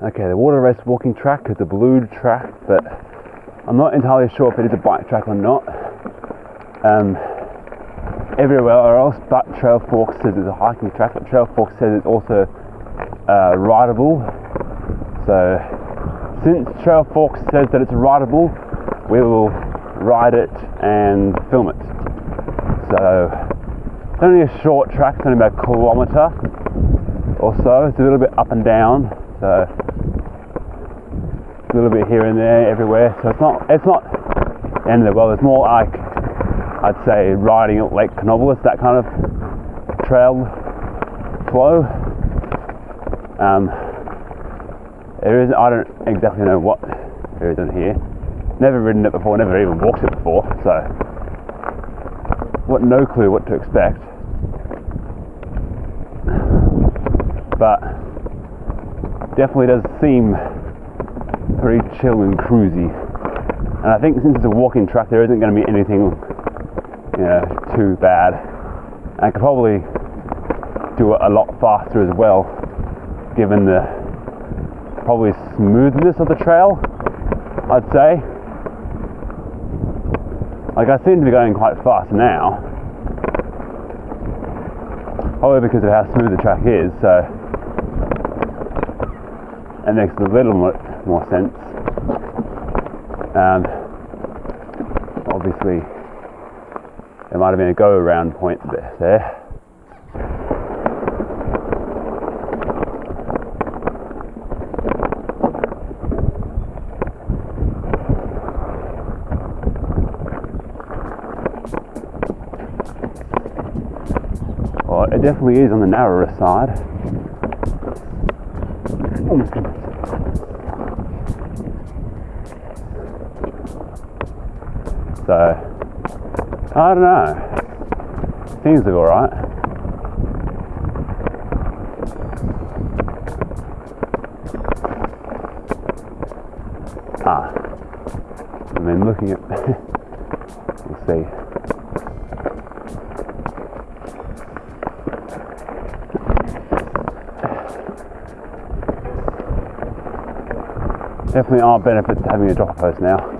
Okay, the water race walking track is a blue track, but I'm not entirely sure if it is a bike track or not. Um, everywhere else but Trailforks says it's a hiking track, but Trailforks says it's also uh, rideable. So, since Trail Forks says that it's rideable, we will ride it and film it. So, it's only a short track, it's only about a kilometre or so. It's a little bit up and down, so a little bit here and there, everywhere. So it's not it's not end of the world. It's more like I'd say riding at Lake Canobolas, that kind of trail flow. Um, there is I don't exactly know what there is in here. Never ridden it before, never even walked it before, so what no clue what to expect. But definitely does seem pretty chill and cruisy. And I think since it's a walking track, there isn't going to be anything, you know, too bad. And I could probably do it a lot faster as well, given the probably smoothness of the trail. I'd say. Like I seem to be going quite fast now, probably because of how smooth the track is. So it makes a little more sense. Um, obviously, there might have been a go around point there. Well, it definitely is on the narrower side. Oh my goodness. So, I don't know. Seems to be alright. Ah, I mean, looking at, we'll see. Definitely are benefits to having a drop post now.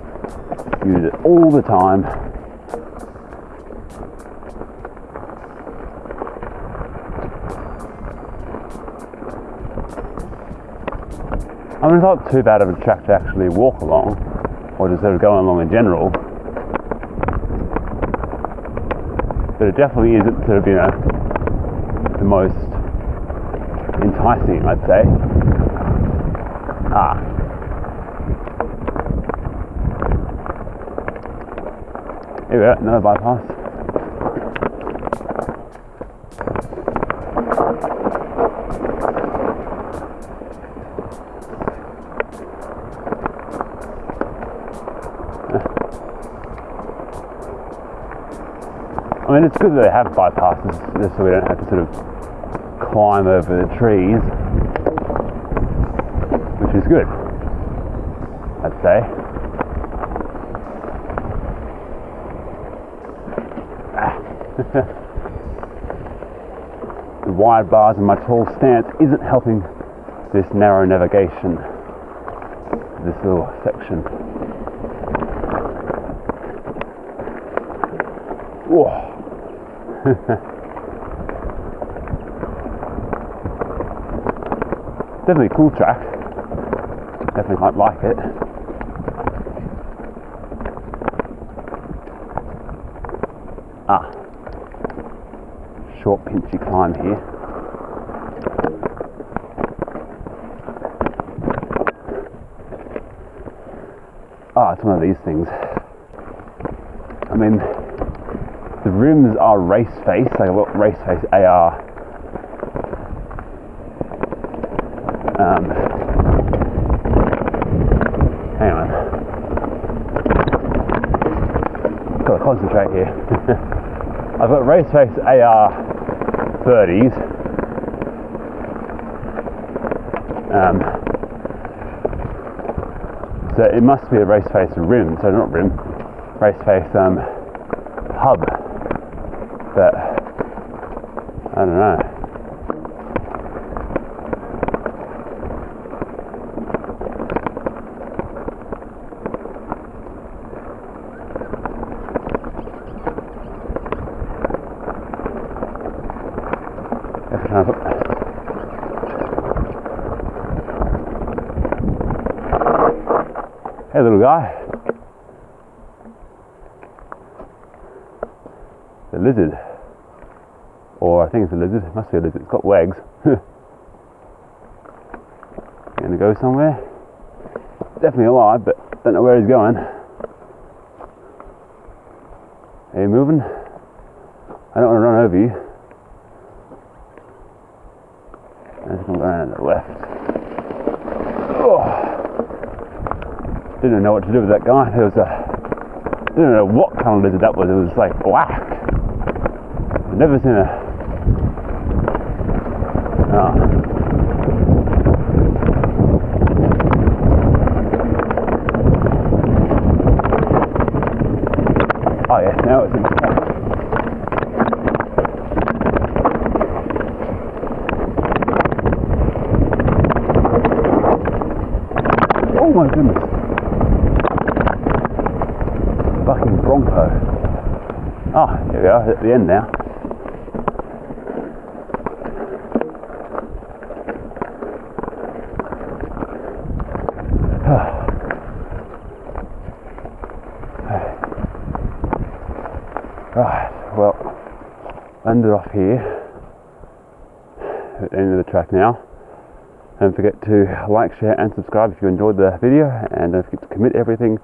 Use it all the time. I mean, it's not too bad of a track to actually walk along, or just sort of going along in general. But it definitely isn't sort of, you know, the most enticing, I'd say. Ah. Here we go, another bypass. I mean, it's good that they have bypasses just so we don't have to sort of climb over the trees, which is good, I'd say. the wide bars and my tall stance isn't helping this narrow navigation, this little section. Whoa. Definitely a cool track. Definitely might like it. Ah. Short pinchy climb here. Ah, it's one of these things. I mean, the rims are race face, like lot race face AR. Um, hang on. Got to concentrate here. I've got race face AR 30s. Um, so it must be a race face rim, so not rim, race face um, hub but I don't know. Hey, little guy. The lizard. Or I think it's a lizard. It must be a lizard. It's got legs. gonna go somewhere. Definitely alive, but don't know where he's going. Are you moving? I don't want to run over you. The left. Oh. Didn't know what to do with that guy. There was a didn't know what kind of lizard that was. It was like black. I've never seen a. Oh. Oh yeah, now it's in Oh my goodness. Fucking Bronco. Ah, here we are at the end now. Right, well, ended off here at the end of the track now. Don't forget to like, share, and subscribe if you enjoyed the video, and don't forget to commit everything,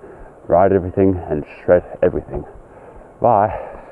ride everything, and shred everything. Bye.